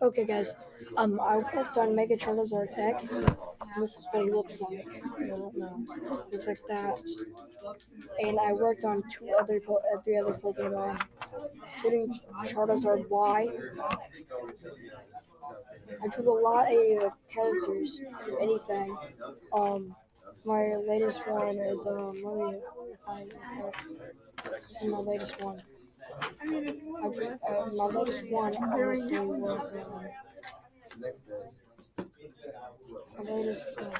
Okay, guys. Um, I worked on Mega Charizard X. This is what he looks like. I don't know. Looks like that. And I worked on two other, po- uh, three other Pokemon, including Charizard Y. I drew a lot of uh, characters from anything. Um, my latest one is um. Let me find. This is my latest one. My latest one honestly was um. My latest um.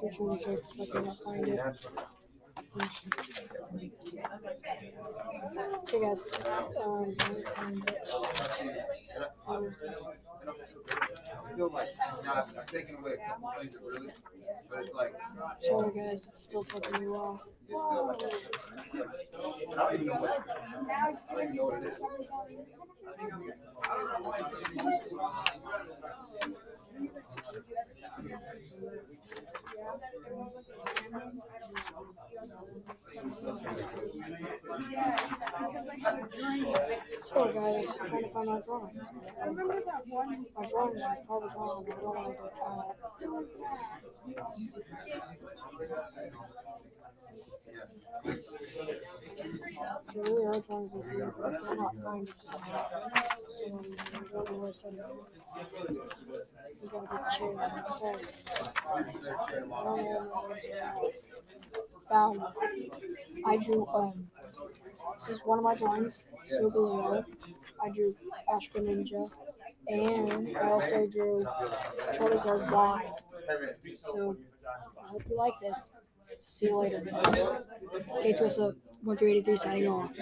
Which one find it. Guys. Um, Still like, not, I've taken away a couple things that really, but it's like, sorry, guys. It's still taking me off. while. it's still like, I don't even know what, I don't even know what it is. Sorry, guys. I'm trying to find my drawings. My uh, drawings are probably gone. I don't they're at. Really are to do it, I cannot find somehow. So I know where I gotta. I'm sorry. I don't know. Found. I drew um. This is one of my drawings. Solgaleo. I drew Astro Ninja, and I also drew Charizard Y. So I hope you like this. See you later. K Twista, 1383 signing off.